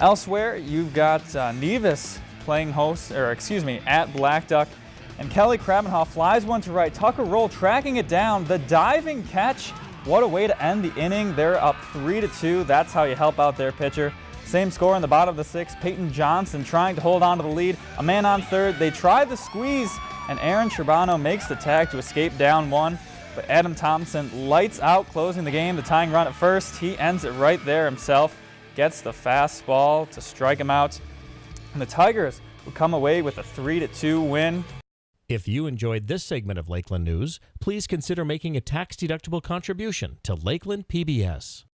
Elsewhere, you've got uh, Nevis playing host, or excuse me, at Blackduck. And Kelly Krabenhoff flies one to right. Tucker Roll tracking it down. The diving catch. What a way to end the inning. They're up 3 to 2. That's how you help out their pitcher. Same score in the bottom of the sixth. Peyton Johnson trying to hold on to the lead. A man on third. They try the squeeze, and Aaron Sherbano makes the tag to escape down one. But Adam Thompson lights out, closing the game. The tying run at first. He ends it right there himself. Gets the fastball to strike him out. And the Tigers would come away with a 3 to 2 win. If you enjoyed this segment of Lakeland News, please consider making a tax-deductible contribution to Lakeland PBS.